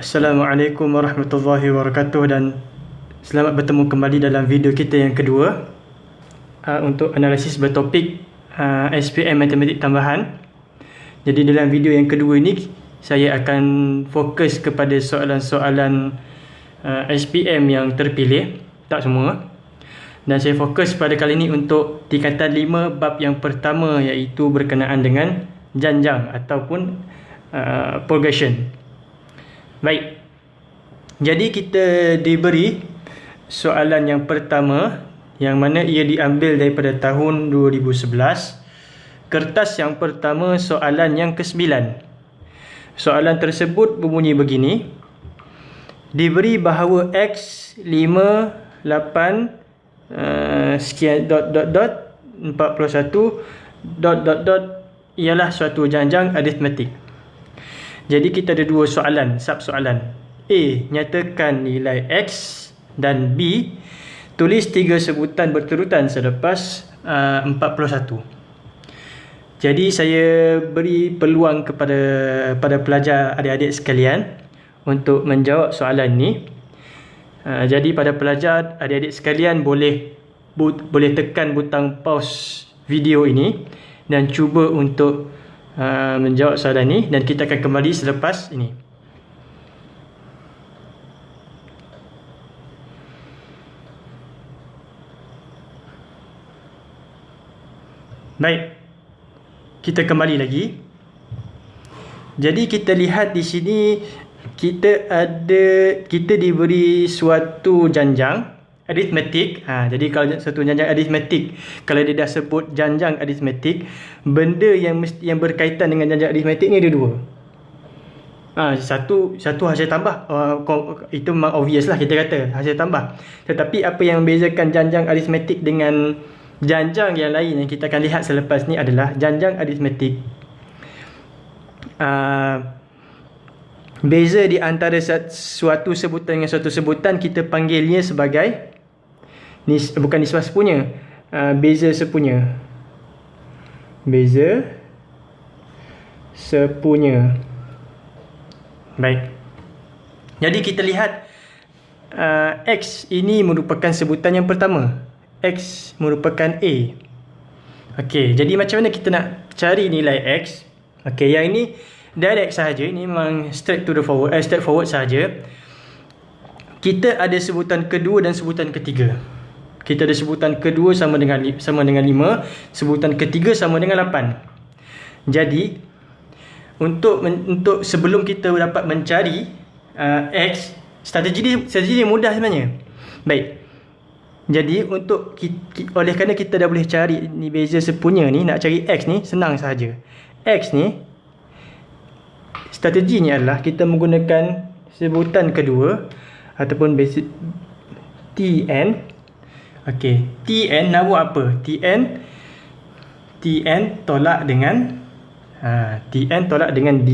Assalamualaikum warahmatullahi wabarakatuh dan selamat bertemu kembali dalam video kita yang kedua uh, untuk analisis bertopik uh, SPM Matematik Tambahan. Jadi dalam video yang kedua ini saya akan fokus kepada soalan-soalan uh, SPM yang terpilih, tak semua. Dan saya fokus pada kali ini untuk tingkatan 5 bab yang pertama iaitu berkenaan dengan janjang ataupun uh, progression. Baik. Jadi kita diberi soalan yang pertama yang mana ia diambil daripada tahun 2011. Kertas yang pertama soalan yang ke-9. Soalan tersebut berbunyi begini. Diberi bahawa X 5 8 uh, sekian dot dot dot 41 dot dot dot ialah suatu janjang aritmetik. Jadi kita ada dua soalan, sub soalan. A. Nyatakan nilai X dan B. Tulis tiga sebutan berturutan selepas uh, 41. Jadi saya beri peluang kepada pada pelajar adik-adik sekalian untuk menjawab soalan ni. Uh, jadi pada pelajar adik-adik sekalian boleh but, boleh tekan butang pause video ini dan cuba untuk uh, menjawab soalan ni dan kita akan kembali selepas ini. Baik. Kita kembali lagi. Jadi kita lihat di sini kita ada kita diberi suatu janjang aritmetik. Ha, jadi kalau satu janjang aritmetik, kalau dia dah sebut janjang aritmetik, benda yang mesti yang berkaitan dengan janjang aritmetik ni ada dua. Ha, satu satu hasil tambah. Uh, itu memang obvious lah kita kata hasil tambah. Tetapi apa yang membezakan janjang aritmetik dengan janjang yang lain yang kita akan lihat selepas ni adalah janjang aritmetik. Uh, Beza di antara suatu sebutan dengan suatu sebutan kita panggilnya sebagai nis, bukan nisbah sepunya. Uh, beza sepunya. Beza sepunya. Baik. Jadi kita lihat uh, x ini merupakan sebutan yang pertama. X merupakan a. Okey, jadi macam mana kita nak cari nilai x? Okey, yang ini direct sahaja. Ini memang straight to the forward, eh, straight forward sahaja. Kita ada sebutan kedua dan sebutan ketiga kita ada sebutan kedua sama dengan sama dengan 5, sebutan ketiga sama dengan 8. Jadi untuk untuk sebelum kita dapat mencari uh, x, strategi ni strategi ni mudah sebenarnya. Baik. Jadi untuk kita, oleh kerana kita dah boleh cari ni beza sepunya ni nak cari x ni senang sahaja. X ni strateginya adalah kita menggunakan sebutan kedua ataupun basic tn Okey, Tn nak buat apa? Tn Tn tolak dengan ha, Tn tolak dengan D.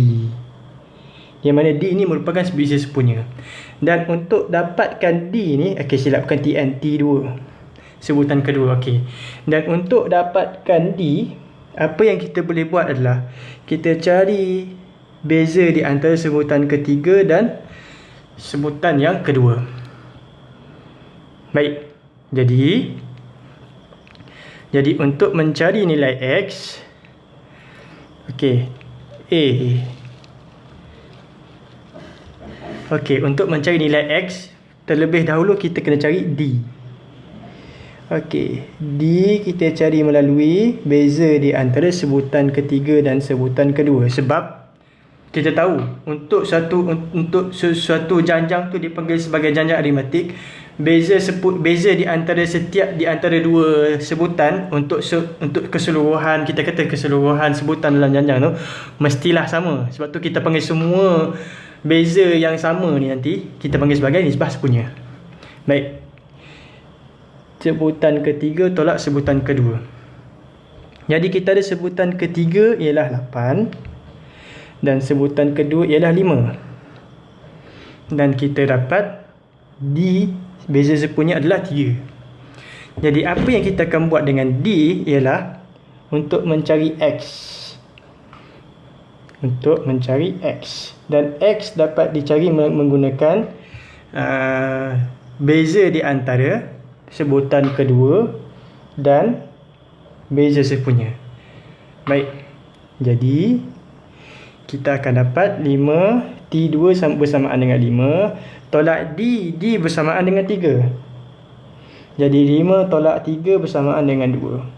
Yang mana D ni merupakan spesies sepunya. Dan untuk dapatkan D ni, okey silap bukan Tn, T2. Sebutan kedua, okey. Dan untuk dapatkan D, apa yang kita boleh buat adalah kita cari beza di antara sebutan ketiga dan sebutan yang kedua. Baik. Jadi jadi untuk mencari nilai x okey a. Okey untuk mencari nilai x terlebih dahulu kita kena cari d. Okey d kita cari melalui beza di antara sebutan ketiga dan sebutan kedua. Sebab kita tahu untuk satu untuk sesuatu janjang tu dipanggil sebagai janjang aritmetik beza sebut beza di antara setiap di antara dua sebutan untuk se, untuk keseluruhan kita kata keseluruhan sebutan dalam janjang tu mestilah sama. Sebab tu kita panggil semua beza yang sama ni nanti kita panggil sebagai nisbah sepunya. Baik. Sebutan ketiga tolak sebutan kedua. Jadi kita ada sebutan ketiga ialah 8 dan sebutan kedua ialah 5 dan kita dapat D Beza sepunya adalah 3 Jadi apa yang kita akan buat dengan D Ialah Untuk mencari X untuk mencari X. Dan X dapat dicari menggunakan uh, beza di antara sebutan kedua dan beza sepunya. Baik. Jadi, kita akan dapat 5 T2 bersamaan dengan 5 tolak D D bersamaan dengan 3 jadi 5 tolak 3 bersamaan dengan 2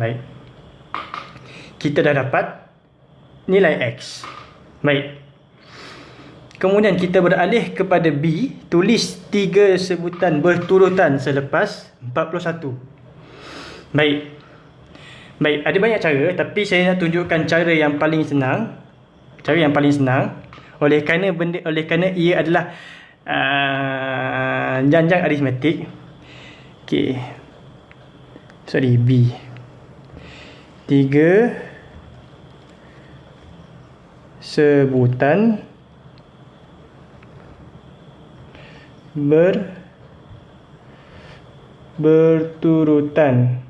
baik. Kita dah dapat nilai X. Baik. Kemudian kita beralih kepada B. Tulis 3 sebutan berturutan selepas 41 baik. Baik, ada banyak cara tapi saya nak tunjukkan cara yang paling senang. Cara yang paling senang oleh kerana benda oleh kerana ia adalah uh, janjang aritmetik. Okey. Sorry, B. 3 sebutan ber berturutan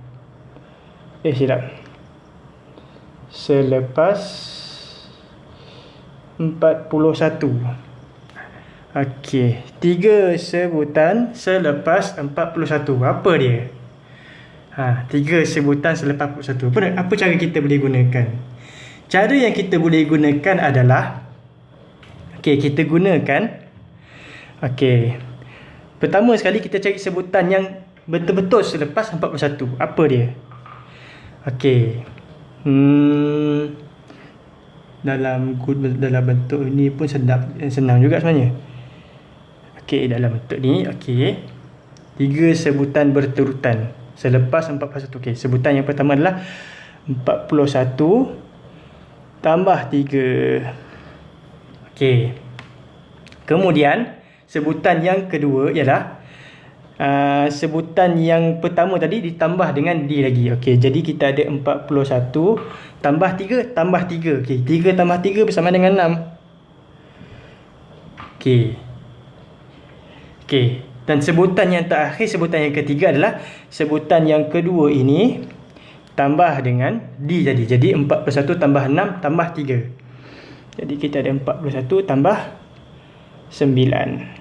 Eh silap Selepas 41 Okey Tiga sebutan Selepas 41 Apa dia? Ha, tiga sebutan selepas 41 apa, apa cara kita boleh gunakan? Cara yang kita boleh gunakan adalah Okey, kita gunakan Okey Pertama sekali kita cari sebutan yang betul-betul selepas 41 Apa dia? Okey. Hmm. Dalam dalam bentuk ini pun sedap eh, senang juga sebenarnya. Okey, dalam bentuk ni, okey. Tiga sebutan berturutan selepas 41. Okey, sebutan yang pertama adalah 41 tambah 3. Okey. Kemudian sebutan yang kedua ialah uh, sebutan yang pertama tadi ditambah dengan D lagi. Okey, jadi kita ada 41 tambah 3 tambah 3. Okey, 3 tambah 3 bersama dengan 6. Okey. Okey, dan sebutan yang terakhir, sebutan yang ketiga adalah sebutan yang kedua ini tambah dengan D jadi. Jadi 41 tambah 6 tambah 3. Jadi kita ada 41 tambah 9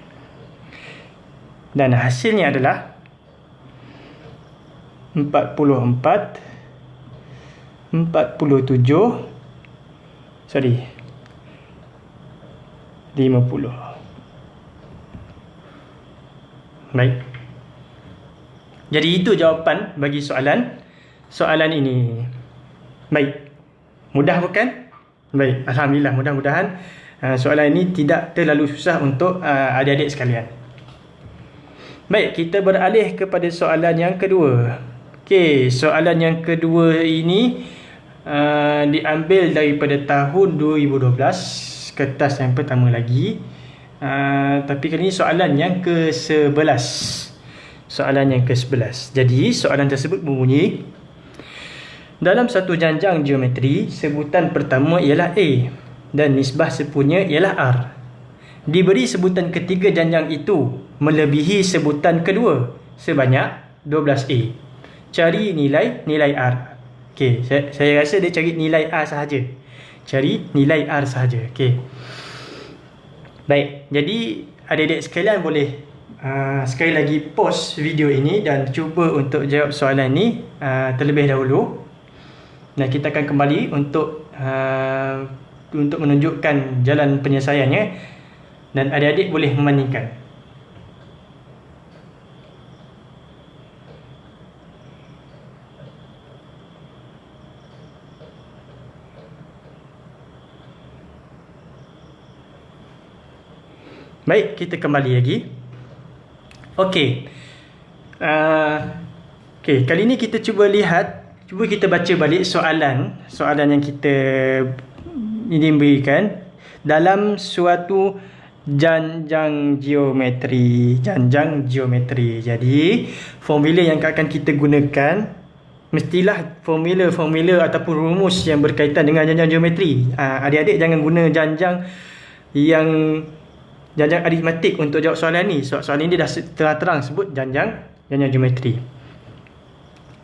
dan hasilnya adalah 44 47 sorry 50 baik. Jadi itu jawapan bagi soalan. Soalan ini. Baik. Mudah bukan? Baik. Alhamdulillah mudah-mudahan uh, soalan ini tidak terlalu susah untuk uh, adik-adik sekalian Baik, kita beralih kepada soalan yang kedua. Okey, soalan yang kedua ini uh, diambil daripada tahun 2012, kertas yang pertama lagi. Uh, tapi kali ini soalan yang ke-11. Soalan yang ke-11. Jadi, soalan tersebut berbunyi dalam satu janjang geometri, sebutan pertama ialah A dan nisbah sepunya ialah R. Diberi sebutan ketiga janjang itu melebihi sebutan kedua sebanyak 12A. Cari nilai nilai R. Okey, saya, saya rasa dia cari nilai R sahaja. Cari nilai R sahaja. Okey. Baik, jadi adik-adik sekalian boleh uh, sekali lagi pause video ini dan cuba untuk jawab soalan ini uh, terlebih dahulu. Dan kita akan kembali untuk uh, untuk menunjukkan jalan penyelesaiannya dan adik-adik boleh membandingkan. Baik, kita kembali lagi. Okey. Uh, Okey, kali ini kita cuba lihat, cuba kita baca balik soalan, soalan yang kita ini berikan dalam suatu janjang geometri janjang geometri jadi formula yang akan kita gunakan mestilah formula-formula ataupun rumus yang berkaitan dengan janjang geometri ha, adik-adik jangan guna janjang yang janjang aritmetik untuk jawab soalan ni. Soalan, soalan ni dia dah terang-terang sebut janjang janjang geometri.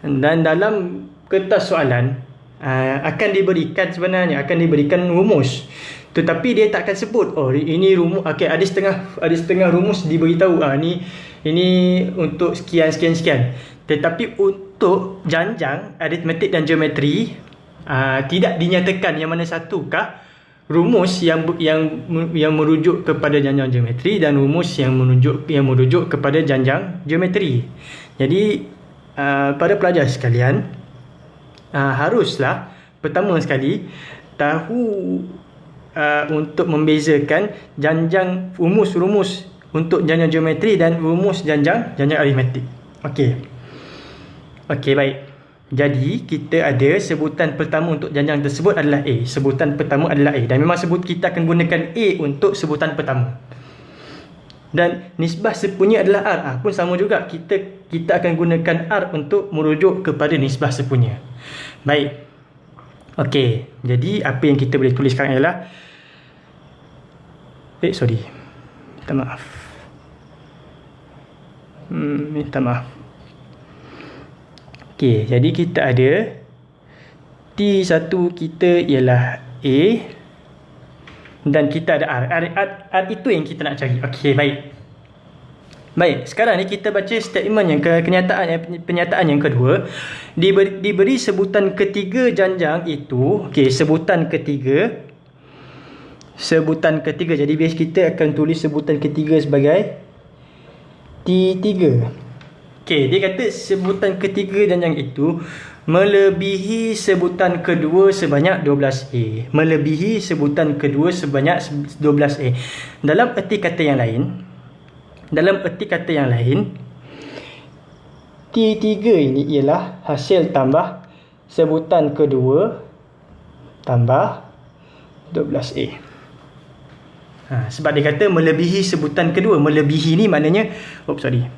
Dan dalam kertas soalan uh, akan diberikan sebenarnya akan diberikan rumus. Tetapi dia tak akan sebut oh ini rumus okey ada setengah ada setengah rumus diberitahu. Ah ni ini untuk sekian sekian sekian. Tetapi untuk janjang aritmetik dan geometri uh, tidak dinyatakan yang mana satukah rumus yang yang yang merujuk kepada janjang geometri dan rumus yang menunjuk yang merujuk kepada janjang geometri jadi uh, pada pelajar sekalian uh, haruslah pertama sekali tahu uh, untuk membezakan janjang rumus-rumus untuk janjang geometri dan rumus janjang janjang aritmetik. Okey. Okey, baik. Jadi, kita ada sebutan pertama untuk janjang tersebut adalah A. Sebutan pertama adalah A. Dan memang sebut kita akan gunakan A untuk sebutan pertama. Dan nisbah sepunya adalah R. Ha, pun sama juga. Kita kita akan gunakan R untuk merujuk kepada nisbah sepunya. Baik. Okey. Jadi, apa yang kita boleh tulis sekarang ialah Eh, sorry. Minta maaf. Hmm, minta maaf. Okey, jadi kita ada T1 kita ialah A dan kita ada R. R, R. R itu yang kita nak cari. Okey, baik. Baik, sekarang ni kita baca statement yang ke kenyataan penyataan yang kedua. Diberi, diberi sebutan ketiga janjang itu, okey, sebutan ketiga sebutan ketiga. Jadi base kita akan tulis sebutan ketiga sebagai T3. Okey, dia kata sebutan ketiga dan yang itu melebihi sebutan kedua sebanyak 12A. Melebihi sebutan kedua sebanyak 12A. Dalam erti kata yang lain, dalam erti kata yang lain, T3 ini ialah hasil tambah sebutan kedua tambah 12A. Ha, sebab dia kata melebihi sebutan kedua. Melebihi ni maknanya, oh sorry.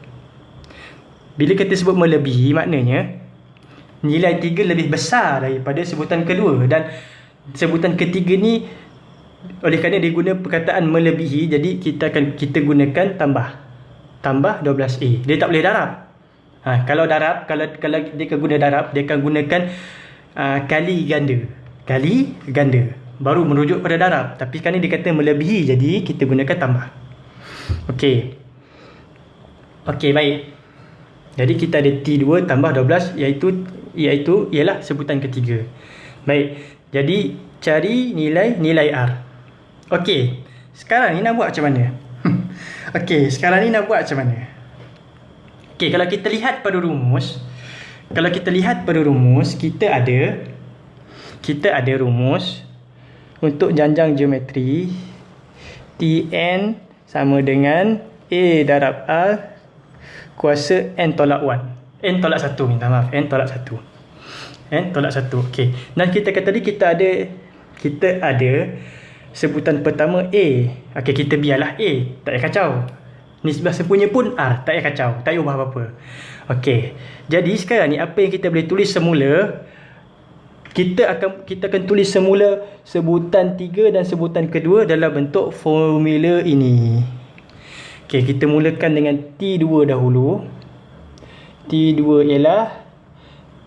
Bila kita sebut melebihi maknanya, nilai tiga lebih besar daripada sebutan kedua. Dan sebutan ketiga ni, oleh kerana dia guna perkataan melebihi, jadi kita akan kita gunakan tambah. Tambah 12A. Dia tak boleh darab. Ha, kalau darab, kalau kalau dia akan guna darab, dia akan gunakan uh, kali ganda. Kali ganda baru merujuk pada darab tapi sekarang ni dia kata melebihi jadi kita gunakan tambah Okey. Okey baik jadi kita ada T2 tambah 12 iaitu iaitu ialah sebutan ketiga. Baik jadi cari nilai nilai R. Okey. sekarang ni nak buat macam mana? Okey, sekarang ni nak buat macam mana? Okey, kalau kita lihat pada rumus kalau kita lihat pada rumus kita ada kita ada rumus untuk janjang geometri Tn sama dengan A darab R kuasa N tolak 1 N tolak 1 minta maaf. N tolak 1 N tolak 1 ok dan kita kata tadi kita ada kita ada sebutan pertama A. Ok kita biarlah A. Tak payah kacau. Nisbah sepunya pun R tak payah kacau. Tak payah ubah apa-apa. Ok jadi sekarang ni apa yang kita boleh tulis semula kita akan kita akan tulis semula sebutan tiga dan sebutan kedua dalam bentuk formula ini. Okey, kita mulakan dengan T2 dahulu. T2 ialah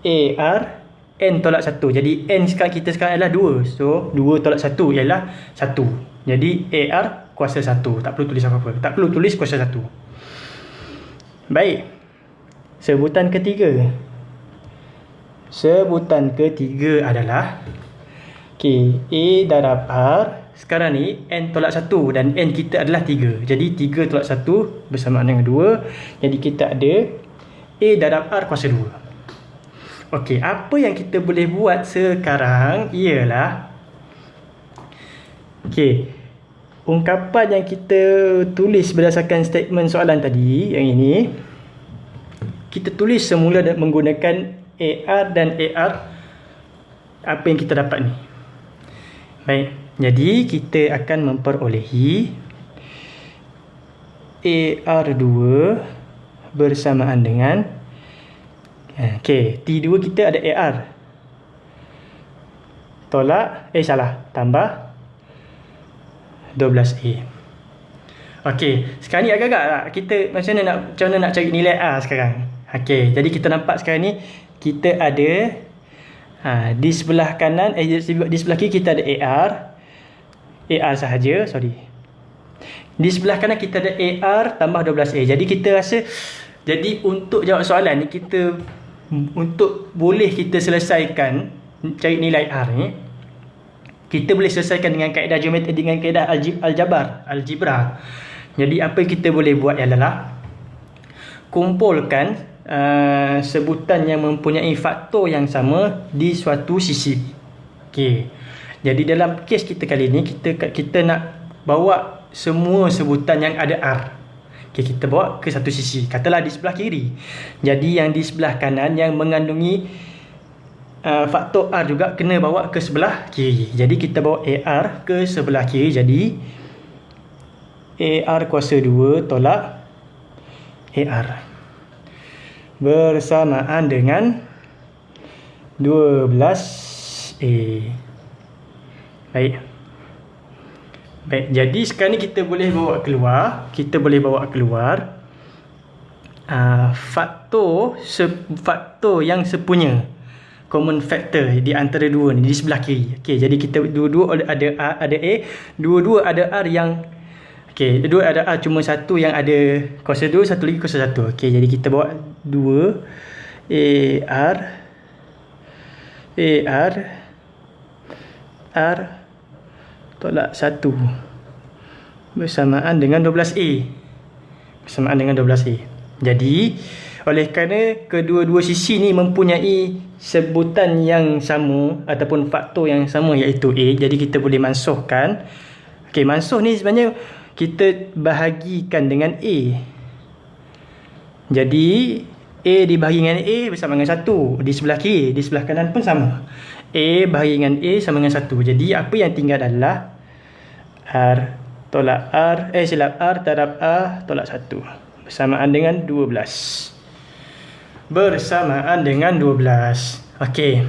AR N tolak 1. Jadi N sekarang kita sekarang adalah 2. So, 2 tolak 1 ialah 1. Jadi AR kuasa 1. Tak perlu tulis apa-apa. Tak perlu tulis kuasa 1. Baik. Sebutan ketiga. Sebutan ketiga adalah okay, A darab R Sekarang ni N tolak 1 Dan N kita adalah 3 Jadi 3 tolak 1 Bersamaan dengan 2 Jadi kita ada A darab R kuasa 2 Okey, apa yang kita boleh buat sekarang Ialah Okey Ungkapan yang kita tulis berdasarkan statement soalan tadi Yang ini Kita tulis semula menggunakan AR dan AR apa yang kita dapat ni? Baik jadi kita akan memperolehi AR2 bersamaan dengan ok T2 kita ada AR tolak eh salah tambah 12A ok sekarang ni agak-agak lah. Kita macam mana nak macam mana nak cari nilai R sekarang? Ok jadi kita nampak sekarang ni kita ada Ha, di sebelah kanan, eh, di sebelah kiri kita ada AR. AR sahaja, sorry. Di sebelah kanan kita ada AR tambah 12A. Jadi kita rasa, jadi untuk jawab soalan ni, kita untuk boleh kita selesaikan cari nilai R ni, kita boleh selesaikan dengan kaedah geometri dengan kaedah aljabar, algebra. Jadi apa kita boleh buat ialah kumpulkan uh, sebutan yang mempunyai faktor yang sama di suatu sisi. Okey. Jadi dalam kes kita kali ini kita kita nak bawa semua sebutan yang ada R. Okey, kita bawa ke satu sisi. Katalah di sebelah kiri. Jadi yang di sebelah kanan yang mengandungi uh, faktor R juga kena bawa ke sebelah kiri. Jadi kita bawa AR ke sebelah kiri. Jadi AR kuasa 2 tolak AR. Bersamaan dengan 12A. Baik. Baik, jadi sekarang ni kita boleh bawa keluar. Kita boleh bawa keluar. Uh, faktor se faktor yang sepunya common factor di antara dua ni di sebelah kiri. Okey, jadi kita dua-dua ada R, ada A, dua-dua ada R yang okey, dua ada R cuma satu yang ada kuasa 2, satu lagi kuasa 1. Okey, jadi kita bawa 2 A R A R R tolak 1 bersamaan dengan 12A. Bersamaan dengan 12A. Jadi, oleh kerana kedua-dua sisi ni mempunyai sebutan yang sama ataupun faktor yang sama iaitu A, jadi kita boleh mansuhkan. Okey, mansuh ni sebenarnya kita bahagikan dengan A. Jadi A dibahagi dengan A bersama dengan 1 di sebelah kiri, di sebelah kanan pun sama. A bahagi dengan A sama dengan 1. Jadi apa yang tinggal adalah R tolak R, eh silap R terhadap A tolak 1 bersamaan dengan 12 bersamaan dengan 12. Okey.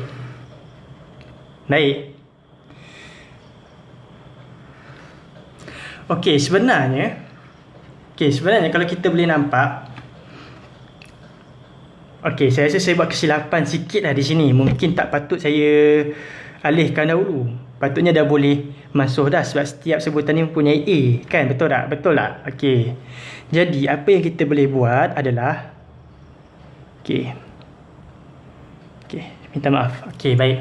Baik. Okey, sebenarnya Okey, sebenarnya kalau kita boleh nampak Okey, saya rasa saya buat kesilapan sikit lah di sini. Mungkin tak patut saya alihkan dahulu. Patutnya dah boleh masuk dah sebab setiap sebutan ni mempunyai A. Kan? Betul tak? Betul tak? Okey. Jadi, apa yang kita boleh buat adalah Okey. Okey, minta maaf. Okey, baik.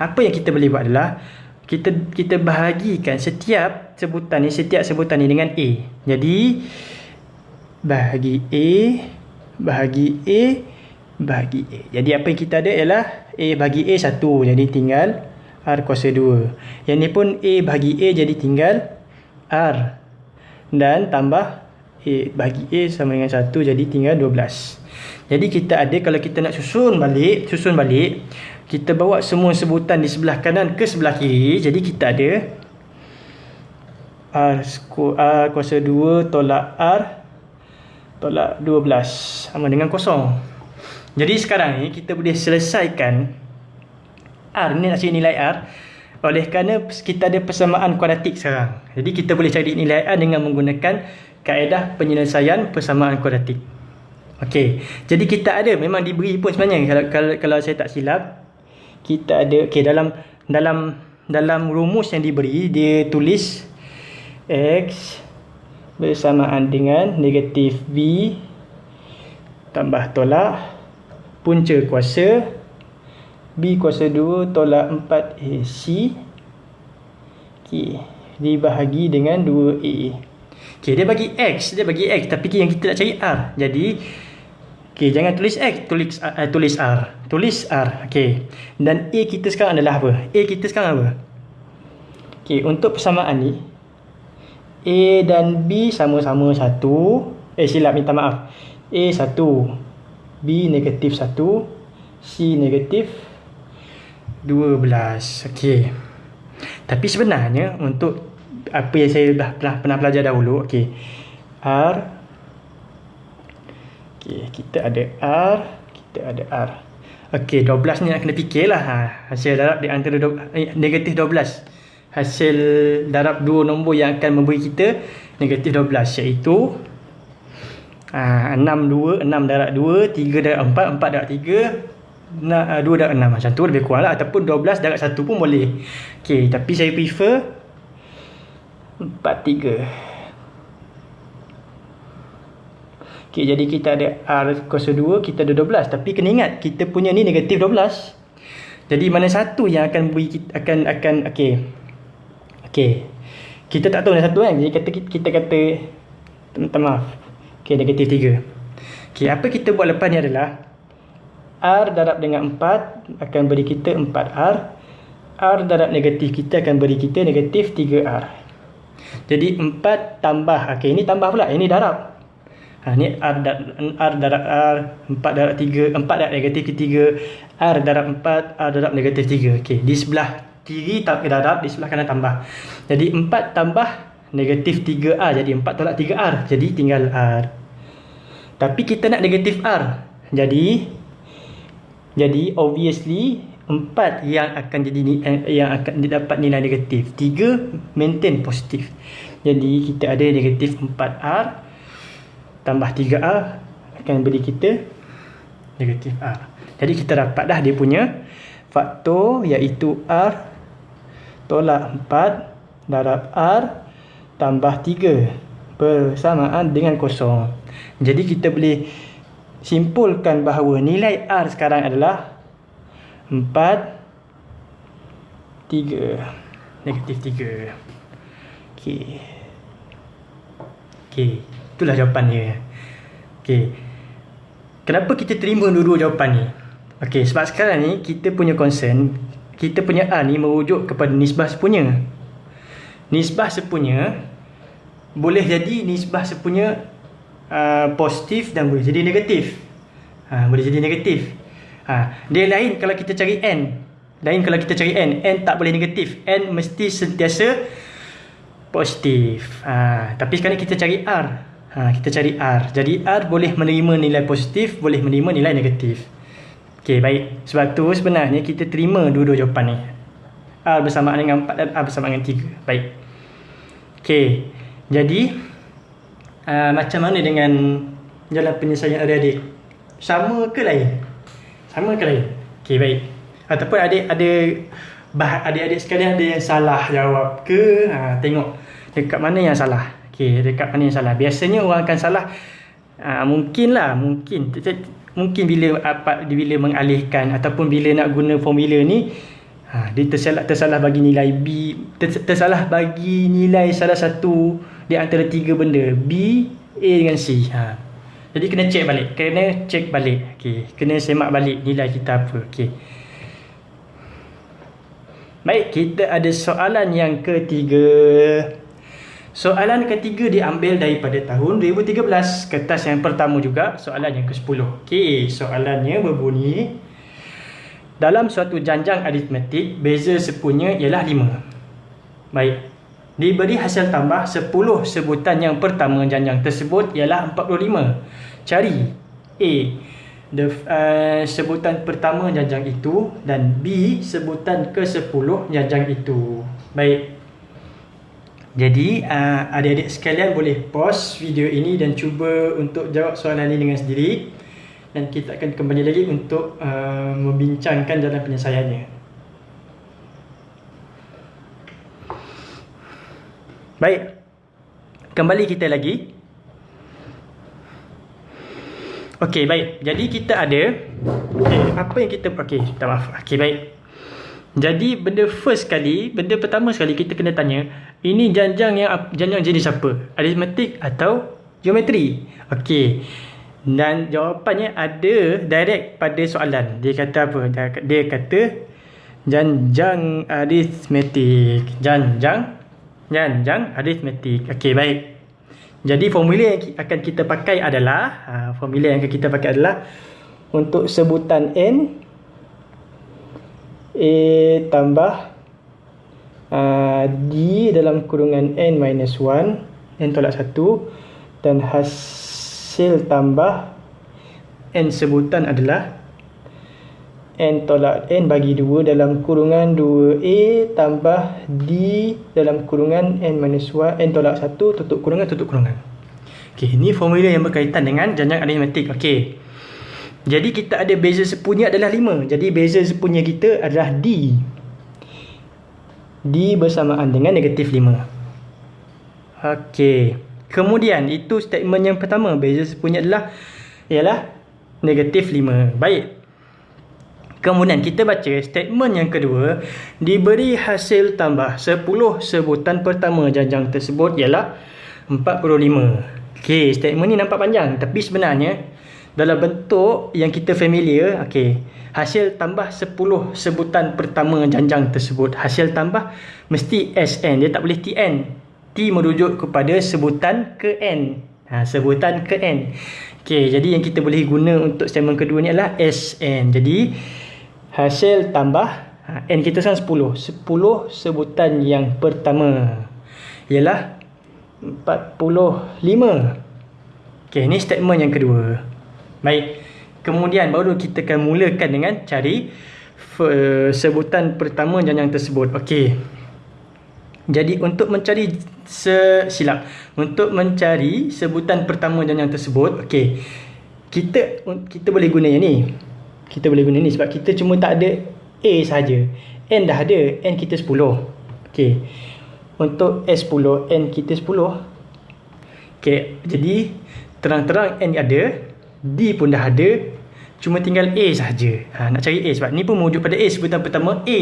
Apa yang kita boleh buat adalah kita kita bahagikan setiap sebutan ni setiap sebutan ni dengan A. Jadi bahagi A bahagi A bahagi A. Jadi apa yang kita ada ialah A bagi A 1. Jadi tinggal R kuasa 2. Yang ni pun A bagi A jadi tinggal R. Dan tambah A bagi A sama dengan 1 jadi tinggal 12. Jadi kita ada kalau kita nak susun balik, susun balik, kita bawa semua sebutan di sebelah kanan ke sebelah kiri. Jadi kita ada R, R kuasa 2 tolak R tolak 12 sama dengan kosong. Jadi sekarang ni kita boleh selesaikan R ni nak cari nilai R oleh kerana kita ada persamaan kuadratik sekarang. Jadi kita boleh cari nilai R dengan menggunakan kaedah penyelesaian persamaan kuadratik. Okey. Jadi kita ada memang diberi pun sebenarnya kalau kalau, kalau saya tak silap kita ada okey dalam dalam dalam rumus yang diberi dia tulis x bersamaan dengan negatif b tambah tolak punca kuasa b kuasa 2 tolak 4ac okey dibahagi dengan 2a okey dia bagi x dia bagi x tapi yang kita nak cari r jadi Okey, jangan tulis X, tulis uh, tulis R. Tulis R. Okey. Dan A kita sekarang adalah apa? A kita sekarang apa? Okey, untuk persamaan ni A dan B sama-sama satu. Eh silap minta maaf. A satu, B negatif satu, C negatif 12. Okey. Tapi sebenarnya untuk apa yang saya dah pernah, pernah belajar dahulu, okey. R Okey, kita ada R, kita ada R. Okey, 12 ni nak kena fikirlah. Ha, hasil darab di antara do, eh, negatif 12. Hasil darab dua nombor yang akan memberi kita negatif 12 iaitu ha, 6 2, 6 darab 2, 3 darab 4, 4 darab 3, na, uh, 2 darab 6 macam tu lebih kurang lah. Ataupun 12 darab 1 pun boleh. Ok tapi saya prefer 4 3 ok jadi kita ada R kuasa 2 kita ada 12 tapi kena ingat kita punya ni negatif 12 jadi mana satu yang akan beri kita akan akan ok ok kita tak tahu mana satu kan? Jadi kata kita kata minta maaf. Ok negatif 3 ok apa kita buat lepas ni adalah R darab dengan 4 akan beri kita 4R. R darab negatif kita akan beri kita negatif 3R. Jadi 4 tambah. Okey, ini tambah pula. Ini darab. Ha, ni R, darab, R darab R. 4 darab 3. 4 darab negatif 3. R darab 4. R darab negatif 3. Okey, di sebelah kiri tak darab. Di sebelah kanan tambah. Jadi 4 tambah negatif 3R. Jadi 4 tolak 3R. Jadi tinggal R. Tapi kita nak negatif R. Jadi jadi obviously empat yang akan jadi eh, yang akan didapat nilai negatif. Tiga maintain positif. Jadi kita ada negatif 4R tambah 3R akan beri kita negatif R. Jadi kita dapat dah dia punya faktor iaitu R tolak 4 darab R tambah 3 bersamaan dengan kosong. Jadi kita boleh simpulkan bahawa nilai R sekarang adalah 4 3 negatif 3 okey. Okey itulah jawapan dia okey. Kenapa kita terima dua-dua jawapan ni? Okey sebab sekarang ni kita punya concern kita punya R ni merujuk kepada nisbah sepunya. Nisbah sepunya boleh jadi nisbah sepunya uh, positif dan boleh jadi negatif. Ha, boleh jadi negatif. Ha, dia lain kalau kita cari N. Lain kalau kita cari N. N tak boleh negatif. N mesti sentiasa positif. Ha, tapi sekarang kita cari R. Ha, kita cari R. Jadi R boleh menerima nilai positif, boleh menerima nilai negatif. Okey, baik. Sebab tu sebenarnya kita terima dua-dua jawapan ni. R bersamaan dengan 4 dan R bersamaan dengan 3. Baik. Okey. Jadi, uh, macam mana dengan jalan penyelesaian adik-adik? Sama ke lain? Sama ke lain? Okey, baik. Ataupun adik ada bah adik-adik sekalian ada yang salah jawab ke? Ha, tengok dekat mana yang salah. Okey, dekat mana yang salah. Biasanya orang akan salah uh, mungkinlah, mungkin mungkin bila apa bila mengalihkan ataupun bila nak guna formula ni ha, dia tersalah tersalah bagi nilai B tersalah bagi nilai salah satu di antara tiga benda B, A dengan C. Ha. Jadi kena check balik. Kena check balik. Okay. Kena semak balik nilai kita apa. Okay. Baik, kita ada soalan yang ketiga. Soalan ketiga diambil daripada tahun 2013. Kertas yang pertama juga, soalan yang ke-10. Okey, soalannya berbunyi. Dalam suatu janjang aritmetik, beza sepunya ialah 5. Baik, Diberi hasil tambah 10 sebutan yang pertama janjang tersebut ialah 45. Cari A. The, uh, sebutan pertama janjang itu dan B. Sebutan ke-10 janjang itu. Baik. Jadi uh, adik-adik sekalian boleh pause video ini dan cuba untuk jawab soalan ini dengan sendiri. Dan kita akan kembali lagi untuk uh, membincangkan jalan penyelesaiannya. Baik. Kembali kita lagi. Okey, baik. Jadi kita ada okay, apa yang kita okey, minta maaf. Okey, baik. Jadi benda first sekali, benda pertama sekali kita kena tanya, ini janjang yang janjang jenis apa? Aritmetik atau geometri? Okey. Dan jawapannya ada direct pada soalan. Dia kata apa? Dia kata janjang aritmetik. Janjang Janjang aritmetik. Okey, baik. Jadi formula yang akan kita pakai adalah ha, formula yang akan kita pakai adalah untuk sebutan n a tambah uh, d dalam kurungan n minus 1 n tolak 1 dan hasil tambah n sebutan adalah N tolak N bagi 2 dalam kurungan 2A tambah D dalam kurungan N minus 1 N tolak 1 tutup kurungan tutup kurungan Okey, ini formula yang berkaitan dengan janjang aritmetik. Okey. Jadi kita ada beza sepunya adalah 5. Jadi beza sepunya kita adalah D. D bersamaan dengan negatif 5. Okey. Kemudian itu statement yang pertama. Beza sepunya adalah ialah negatif 5. Baik. Kemudian kita baca statement yang kedua. Diberi hasil tambah 10 sebutan pertama janjang tersebut ialah 45. Okey, statement ni nampak panjang. Tapi sebenarnya dalam bentuk yang kita familiar okey hasil tambah 10 sebutan pertama janjang tersebut hasil tambah mesti SN dia tak boleh TN T merujuk kepada sebutan ke N ha, sebutan ke N okey jadi yang kita boleh guna untuk statement kedua ni adalah SN jadi hasil tambah ha, N kita sekarang 10 10 sebutan yang pertama ialah 45 okey ni statement yang kedua Baik. Kemudian baru kita akan mulakan dengan cari sebutan pertama janjang tersebut. Okey. Jadi untuk mencari silap untuk mencari sebutan pertama janjang tersebut, okey. Kita kita boleh guna yang ni. Kita boleh guna ni sebab kita cuma tak ada A saja. N dah ada, N kita 10. Okey. Untuk S10, N kita 10. Okey, jadi terang-terang N ada, D pun dah ada Cuma tinggal A sahaja ha, Nak cari A sebab ni pun merujuk pada A Sebutan pertama A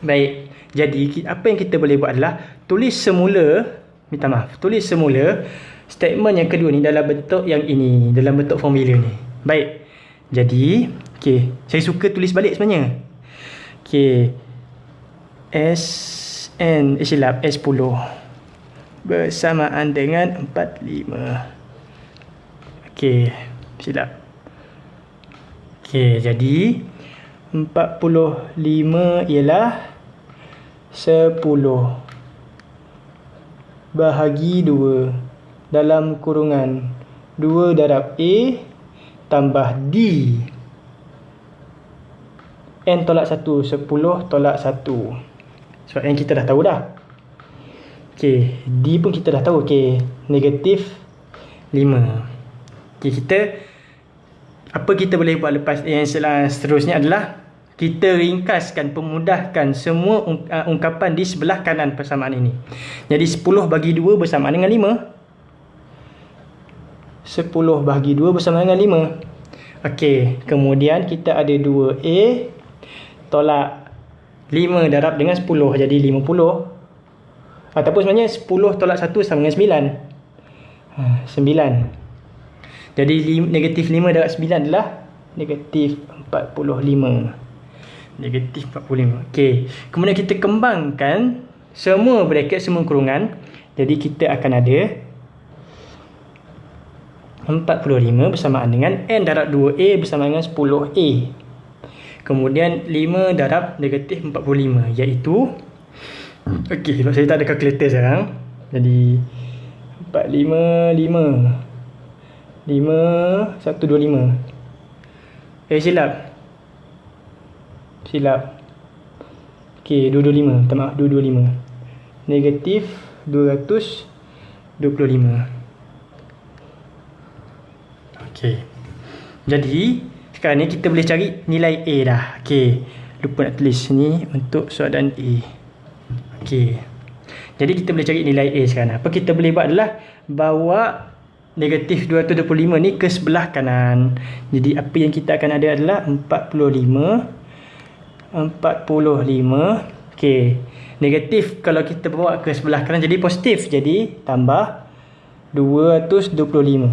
Baik Jadi apa yang kita boleh buat adalah Tulis semula Minta maaf Tulis semula Statement yang kedua ni dalam bentuk yang ini Dalam bentuk formula ni Baik Jadi okay, Saya suka tulis balik sebenarnya. Okay S N eh, silap S10 Bersamaan dengan 45 Okay silap. Okey, jadi 45 ialah 10 bahagi 2 dalam kurungan 2 darab A tambah D. N tolak 1, 10 tolak 1. Sebab N kita dah tahu dah. Okey, D pun kita dah tahu. Okey, negatif 5. Okay, kita apa kita boleh buat lepas yang seterusnya adalah kita ringkaskan, pemudahkan semua uh, ungkapan di sebelah kanan persamaan ini. Jadi 10 bagi 2 bersamaan dengan 5. 10 bagi 2 bersamaan dengan 5. Okey, kemudian kita ada 2A tolak 5 darab dengan 10 jadi 50. Ataupun sebenarnya 10 tolak 1 sama dengan 9. 9. Jadi negatif 5 darab 9 adalah negatif 45. Negatif 45. Okey. Kemudian kita kembangkan semua bracket, semua kurungan. Jadi kita akan ada 45 bersamaan dengan N darab 2A bersamaan dengan 10A. Kemudian 5 darab negatif 45 iaitu Okey, kalau saya tak ada kalkulator sekarang. Jadi 455 lima satu dua lima. Eh silap. Silap. Ok dua dua lima minta maaf dua dua lima. Negatif dua ratus dua puluh lima. Ok jadi sekarang ni kita boleh cari nilai A dah ok lupa nak tulis ni untuk soalan A ok jadi kita boleh cari nilai A sekarang apa kita boleh buat adalah bawa negatif 225 ni ke sebelah kanan. Jadi apa yang kita akan ada adalah 45. 45. Okey. Negatif kalau kita bawa ke sebelah kanan jadi positif. Jadi tambah 225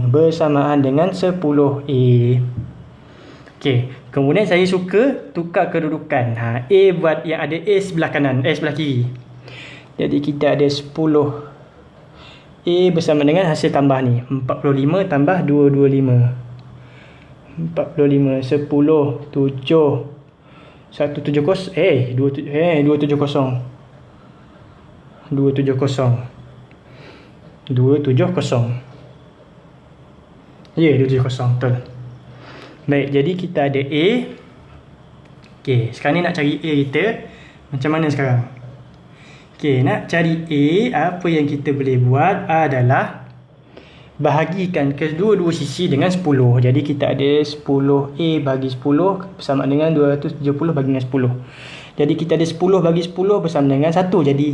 bersamaan dengan 10A. Okey. Kemudian saya suka tukar kedudukan. Ha, A buat yang ada A sebelah kanan, A sebelah kiri. Jadi kita ada 10 A bersama dengan hasil tambah ni. 45 tambah 225 45 10 7 170 eh 2 eh 270 270 270 Ya yeah, 270 betul Baik jadi kita ada A Okay sekarang ni nak cari A kita Macam mana sekarang Okey, nak cari A, apa yang kita boleh buat adalah bahagikan kedua-dua sisi dengan 10. Jadi kita ada 10A bagi 10 bersama dengan 270 bagi dengan 10. Jadi kita ada 10 bagi 10 bersama dengan 1. Jadi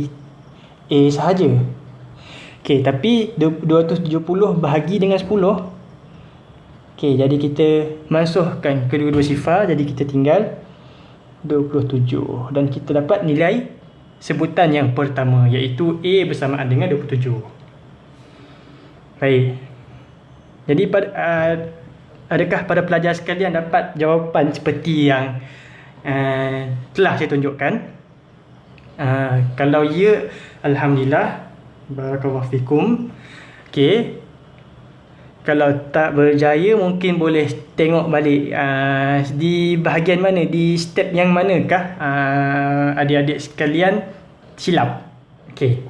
A sahaja. Okey, tapi 270 bahagi dengan 10. Okey, jadi kita masukkan kedua-dua sifar. Jadi kita tinggal 27. Dan kita dapat nilai sebutan yang pertama iaitu A bersamaan dengan 27. Baik. Jadi pada, uh, adakah pada pelajar sekalian dapat jawapan seperti yang uh, telah saya tunjukkan? Uh, kalau ya, Alhamdulillah. Barakallahu fikum. Okey. Kalau tak berjaya mungkin boleh tengok balik uh, di bahagian mana, di step yang manakah uh, adik-adik sekalian silap. Okey.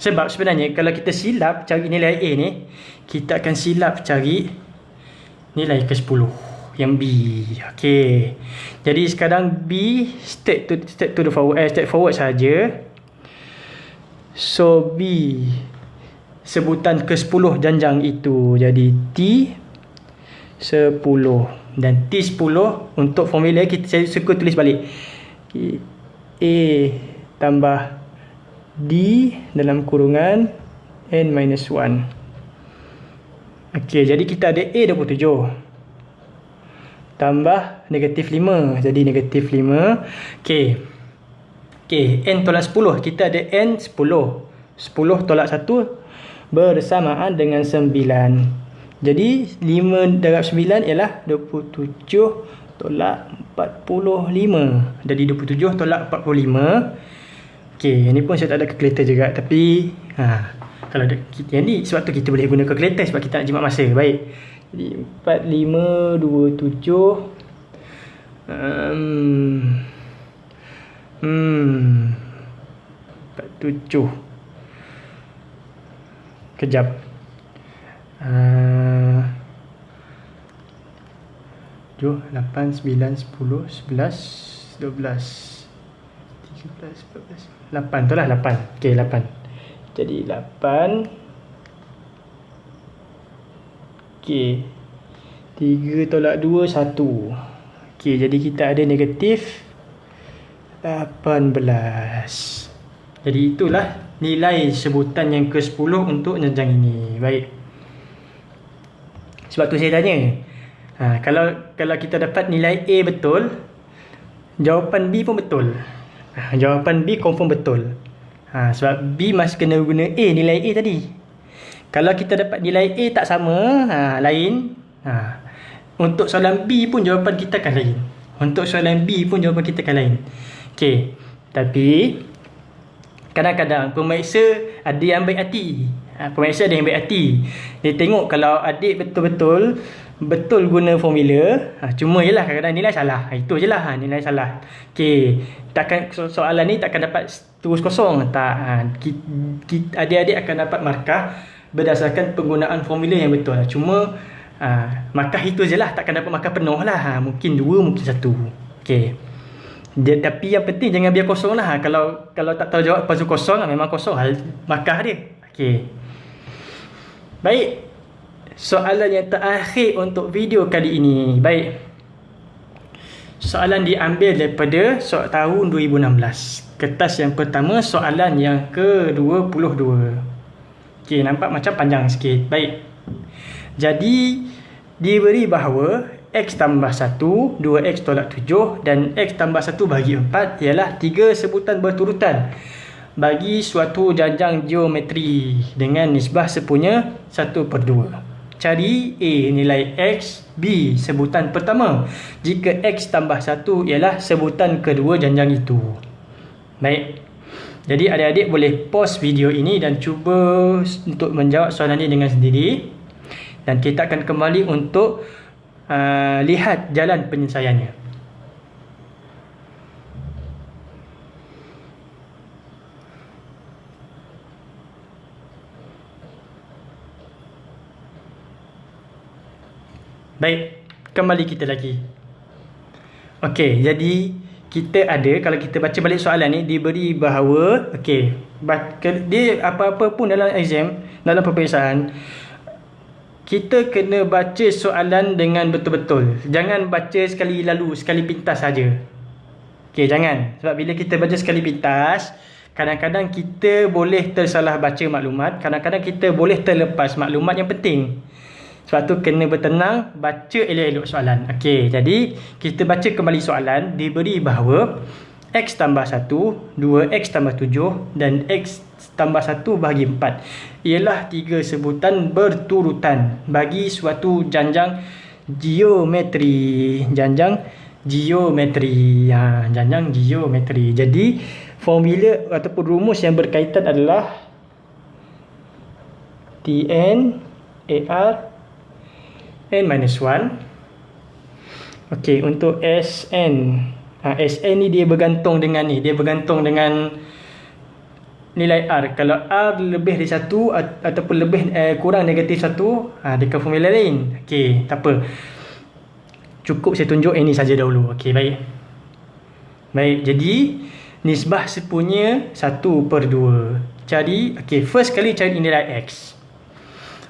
Sebab sebenarnya kalau kita silap cari nilai A ni, kita akan silap cari nilai ke-10 yang B. Okey. Jadi sekarang B step to step to the forward eh, step forward saja. So B sebutan ke-10 janjang itu jadi T 10 dan T10 untuk formula kita saya suka tulis balik. A tambah D dalam kurungan N minus 1 Ok, jadi kita ada A 27 Tambah negatif 5 Jadi negatif 5 Ok Ok, N tolak 10 Kita ada N 10 10 tolak 1 Bersamaan dengan 9 Jadi 5 darab 9 ialah 27 tolak 45 Jadi 27 tolak 45 Okey, yang ni pun saya tak ada kalkulator juga tapi ha kalau ada yang ni sebab tu kita boleh guna kalkulator sebab kita nak jimat masa. Baik. Jadi 4 5 2 7 um, Hmm. 47. Kejap. Uh, 7, 8, 9, 10, 11, 12, 13, 14, 8 tu lah 8 ok 8 jadi 8 ok 3 tolak 2 1 ok jadi kita ada negatif 18 jadi itulah nilai sebutan yang ke 10 untuk jenjang ini baik sebab tu saya tanya ha, kalau kalau kita dapat nilai A betul jawapan B pun betul Ha, jawapan B confirm betul. Ha, sebab B masih kena guna A, nilai A tadi. Kalau kita dapat nilai A tak sama, ha, lain. Ha, untuk soalan B pun jawapan kita akan lain. Untuk soalan B pun jawapan kita akan lain. Okey. Tapi, kadang-kadang pemeriksa ada yang baik hati. Ha, pemeriksa ada yang baik hati. Dia tengok kalau adik betul-betul betul guna formula ha, cuma je lah kadang-kadang nilai salah. Ha, itu je lah ha, nilai salah. Ok takkan so soalan ni takkan dapat terus kosong tak? Ha, adik-adik akan dapat markah berdasarkan penggunaan formula yang betul. Ha, cuma ha, markah itu je lah takkan dapat markah penuh lah. Ha, mungkin dua mungkin satu. Ok dia, tapi yang penting jangan biar kosong lah kalau kalau tak tahu jawab pasal kosong memang kosong hal markah dia ok baik soalan yang terakhir untuk video kali ini. Baik. Soalan diambil daripada soal tahun 2016. Kertas yang pertama soalan yang ke-22. Okey, nampak macam panjang sikit. Baik. Jadi diberi bahawa x tambah 1, 2x tolak 7 dan x tambah 1 bagi 4 ialah tiga sebutan berturutan. Bagi suatu janjang geometri dengan nisbah sepunya 1 per 2 cari A nilai X B sebutan pertama. Jika X tambah 1 ialah sebutan kedua janjang itu. Baik. Jadi adik-adik boleh pause video ini dan cuba untuk menjawab soalan ini dengan sendiri. Dan kita akan kembali untuk uh, lihat jalan penyelesaiannya Baik, kembali kita lagi. Okey, jadi kita ada kalau kita baca balik soalan ni diberi bahawa okey, dia apa-apa pun dalam exam, dalam peperiksaan kita kena baca soalan dengan betul-betul. Jangan baca sekali lalu, sekali pintas saja. Okey, jangan. Sebab bila kita baca sekali pintas, kadang-kadang kita boleh tersalah baca maklumat, kadang-kadang kita boleh terlepas maklumat yang penting. Sebab tu kena bertenang, baca elok-elok soalan. Okey, jadi kita baca kembali soalan, diberi bahawa X tambah 1, 2X tambah 7 dan X tambah 1 bahagi 4 ialah tiga sebutan berturutan bagi suatu janjang geometri. Janjang geometri. Ha, janjang geometri. Jadi, formula ataupun rumus yang berkaitan adalah Tn AR n minus 1 Okey, untuk Sn ha, Sn ni dia bergantung dengan ni. Dia bergantung dengan nilai R. Kalau R lebih dari 1 ataupun lebih eh, kurang negatif 1 ha, dekat formula lain. Okey, tak apa. Cukup saya tunjuk ini saja dahulu. Okey, baik. Baik, jadi nisbah sepunya 1 per 2 cari, okey, first kali cari nilai X.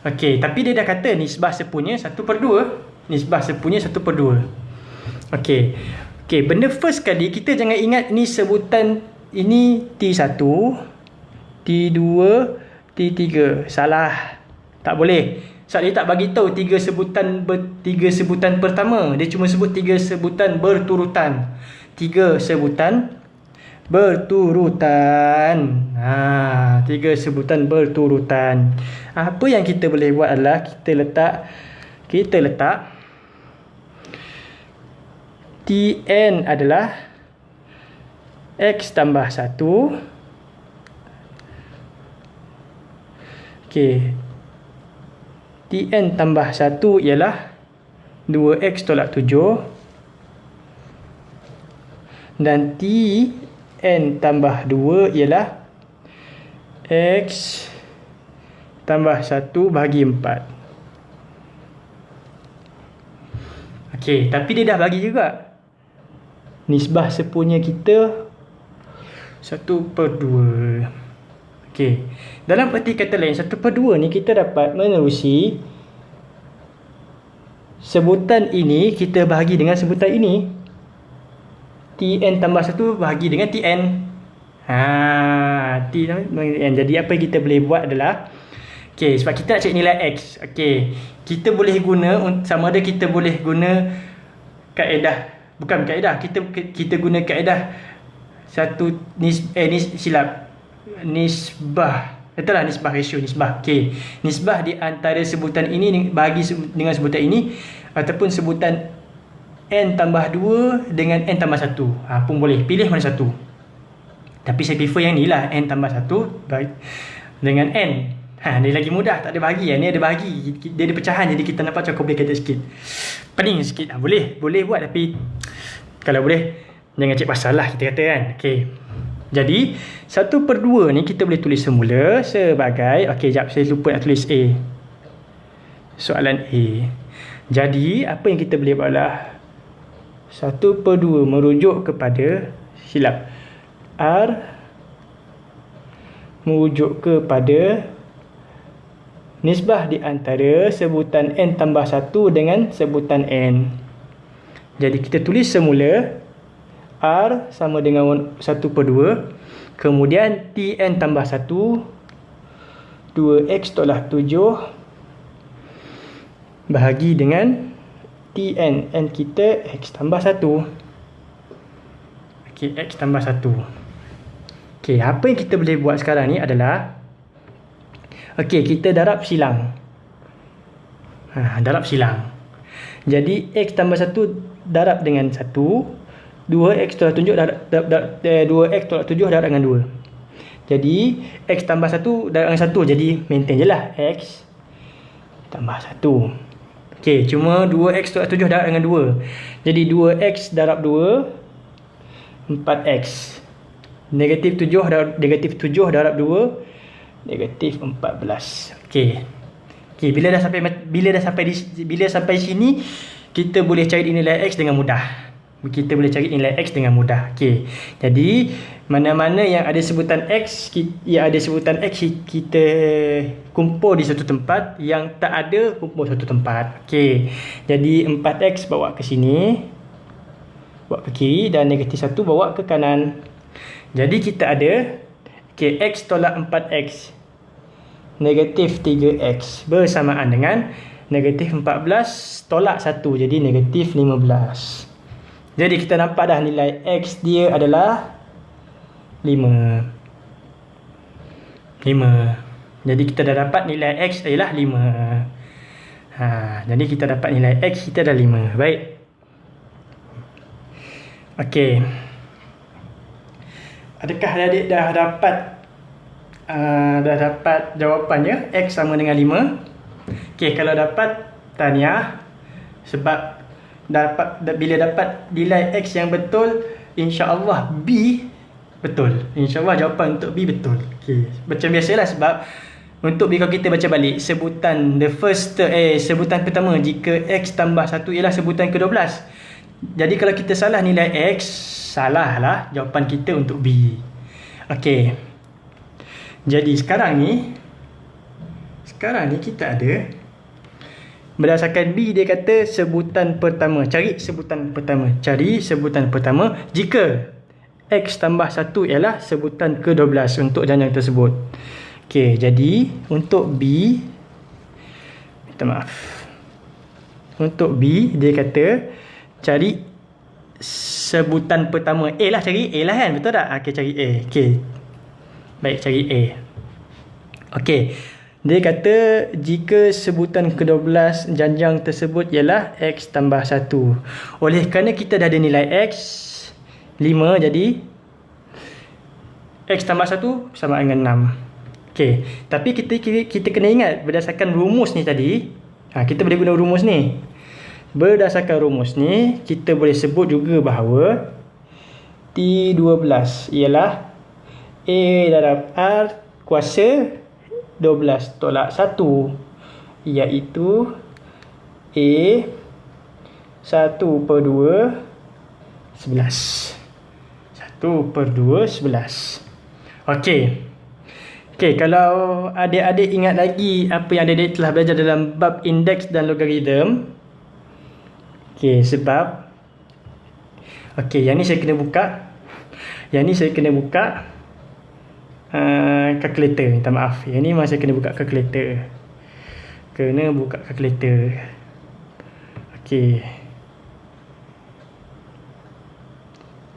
Okey, tapi dia dah kata nisbah sepunya 1 per 2. Nisbah sepunya 1 per 2. Okey. Okey, benda first kali kita jangan ingat ni sebutan ini T1, T2, T3. Salah. Tak boleh. Sebab dia tak bagi tahu tiga sebutan ber, tiga sebutan pertama. Dia cuma sebut tiga sebutan berturutan. Tiga sebutan berturutan. Ha, tiga sebutan berturutan. Apa yang kita boleh buat adalah kita letak kita letak Tn adalah X tambah 1 Okey Tn tambah 1 ialah 2X tolak 7 dan T n tambah 2 ialah x tambah 1 bahagi 4. Okey, tapi dia dah bagi juga. Nisbah sepunya kita 1 per 2. Okey. Dalam erti kata lain, 1 per 2 ni kita dapat menerusi sebutan ini kita bahagi dengan sebutan ini. Tn tambah 1 bahagi dengan Tn. Ha, T tambah N. Jadi apa kita boleh buat adalah Okey, sebab kita nak cari nilai X. Okey, kita boleh guna sama ada kita boleh guna kaedah bukan kaedah, kita kita guna kaedah satu nis eh nis silap. Nisbah. Itulah nisbah ratio nisbah. Okey. Nisbah di antara sebutan ini bagi dengan sebutan ini ataupun sebutan N tambah 2 dengan N tambah 1 ha, pun boleh. Pilih mana satu. Tapi saya prefer yang ni lah. N tambah 1 dengan N. Ha, ni lagi mudah. Tak ada bahagi ni ada bahagi dia ada pecahan jadi kita nampak macam complicated sikit. Pening sikit. Ha, boleh. Boleh buat tapi kalau boleh jangan cek pasal lah kita kata kan. Ok jadi 1 per 2 ni kita boleh tulis semula sebagai ok jap saya lupa nak tulis A. Soalan A. Jadi apa yang kita boleh buat lah? 1 per 2 merujuk kepada silap R merujuk kepada nisbah di antara sebutan N tambah 1 dengan sebutan N. Jadi kita tulis semula R sama dengan 1 per 2 kemudian Tn tambah 1 2X tolak 7 bahagi dengan Tn N. Kita X tambah 1 Ok X tambah 1 Ok apa yang kita boleh buat sekarang ni adalah Ok kita darab silang. Ha, Darab silang. Jadi X tambah 1 darab dengan 1 2X tolak tunjuk darab, darab, darab, eh, 2X tolak 7 darab dengan 2 Jadi X tambah 1 darab dengan 1 Jadi maintain je lah X tambah 1 Okey, cuma 2x tolak 7 darab dengan 2. Jadi 2x darab 2 4x. Negatif 7 darab negatif 7 darab 2 negatif 14. Okey. Okey, bila dah sampai bila dah sampai di bila sampai sini kita boleh cari nilai x dengan mudah. kita boleh cari nilai X dengan mudah. Okey. Jadi, mana-mana yang ada sebutan X, yang ada sebutan X, kita kumpul di satu tempat. Yang tak ada, kumpul satu tempat. Okey. Jadi, 4X bawa ke sini. Bawa ke kiri dan negatif 1 bawa ke kanan. Jadi, kita ada okay, X tolak 4X. Negatif 3X. Bersamaan dengan negatif 14 tolak 1. Jadi, negatif 15. Jadi kita nampak dah nilai X dia adalah 5. 5. Jadi kita dah dapat nilai X adalah 5. Ha, jadi kita dapat nilai X kita dah 5. Baik. Okey. Adakah adik dah dapat uh, dah dapat jawapannya X sama dengan 5? Okey, kalau dapat tahniah. Sebab dapat bila dapat nilai X yang betul insya-Allah B betul. insya-Allah jawapan untuk B betul. Okey macam biasalah sebab untuk B kalau kita baca balik sebutan the first eh sebutan pertama jika X tambah 1 ialah sebutan ke-12 jadi kalau kita salah nilai X salah lah jawapan kita untuk B. Okey. Jadi sekarang ni sekarang ni kita ada Berdasarkan B dia kata sebutan pertama. Cari sebutan pertama. Cari sebutan pertama jika X tambah 1 ialah sebutan ke-12 untuk janjang tersebut. Okey, jadi untuk B minta maaf. Untuk B dia kata cari sebutan pertama. A lah cari A lah kan? Betul tak? Okey, cari A. Okey. Baik, cari A. Okey. Dia kata jika sebutan ke-12 janjang tersebut ialah X tambah 1. Oleh kerana kita dah ada nilai X 5 jadi X tambah 1 sama dengan 6. Okey, tapi kita kita kena ingat berdasarkan rumus ni tadi, ha, kita boleh guna rumus ni. Berdasarkan rumus ni, kita boleh sebut juga bahawa T12 ialah A darab R kuasa 12 tolak 1 iaitu A 1 per 2 11 1 per 2 11 Okey. Okey, kalau adik-adik ingat lagi apa yang adik-adik telah belajar dalam bab indeks dan logaritm. Okey, sebab Okey, yang ni saya kena buka. Yang ni saya kena buka uh, calculator minta maaf. Yang ni masih kena buka calculator. Kena buka calculator. Okey.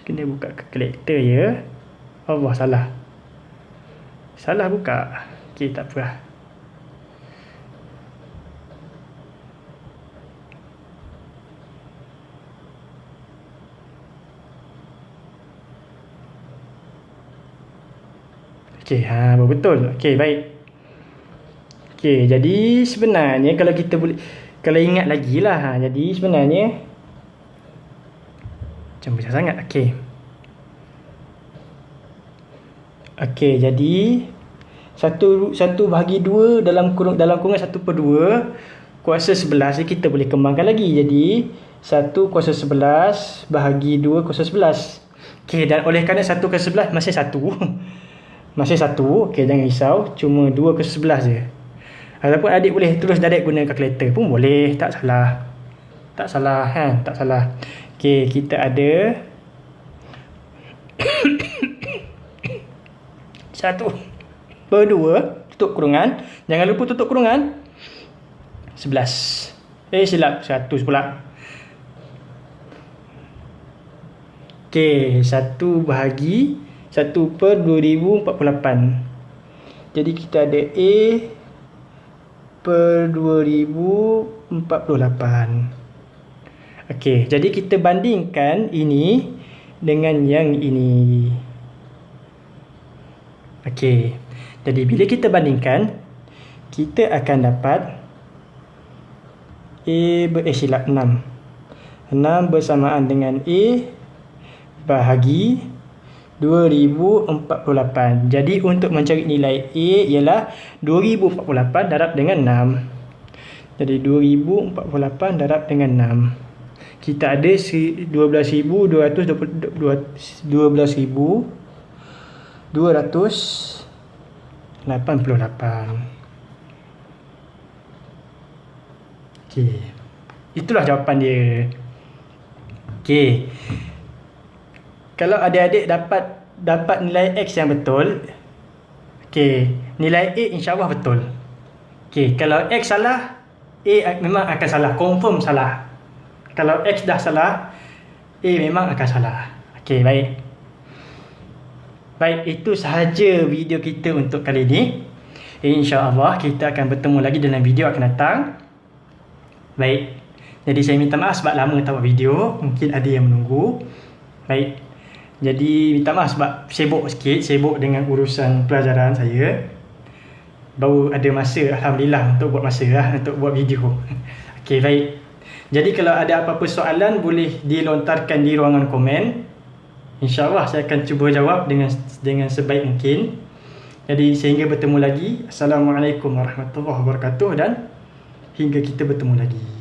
Kena buka calculator ya. Allah salah. Salah buka. Okey tak apa Okey, ha betul. Okey, baik. Okey, jadi sebenarnya kalau kita boleh kalau ingat lagi lah ha, jadi sebenarnya macam besar sangat. Okey. Okey, jadi satu satu bahagi dua dalam kurung dalam kurungan satu per dua kuasa sebelas ni kita boleh kembangkan lagi. Jadi satu kuasa sebelas bahagi dua kuasa sebelas. Okey, dan oleh kerana satu kuasa sebelas masih satu. Masih satu Okay jangan risau. Cuma dua ke sebelas je. Ataupun adik boleh terus direct guna kalkulator pun boleh. Tak salah. Tak salah kan Tak salah. Okay kita ada Satu Per dua Tutup kurungan. Jangan lupa tutup kurungan. Sebelas. Eh silap. Satu pula. Okay Satu bahagi 1 per 2048 jadi kita ada A per 2048 ok jadi kita bandingkan ini dengan yang ini. Ok jadi bila kita bandingkan kita akan dapat A ber eh, silap 6 6 bersamaan dengan A bahagi 2048. Jadi untuk mencari nilai A ialah 2048 darab dengan 6. Jadi 2048 darab dengan 6. kita ada 12,288 Okey. Itulah jawapan dia. Okey. Kalau adik-adik dapat dapat nilai X yang betul, okey, nilai A insya-Allah betul. Okey, kalau X salah, A memang akan salah, confirm salah. Kalau X dah salah, A memang akan salah. Okey, baik. Baik, itu sahaja video kita untuk kali ini. InsyaAllah kita akan bertemu lagi dalam video akan datang. Baik. Jadi saya minta maaf sebab lama tak buat video. Mungkin ada yang menunggu. Baik. Jadi minta maaf sebab sibuk sikit. Sibuk dengan urusan pelajaran saya. Baru ada masa Alhamdulillah untuk buat masa lah. Untuk buat video. Okey baik. Jadi kalau ada apa-apa soalan boleh dilontarkan di ruangan komen. InsyaAllah saya akan cuba jawab dengan dengan sebaik mungkin. Jadi sehingga bertemu lagi. Assalamualaikum warahmatullahi wabarakatuh dan hingga kita bertemu lagi.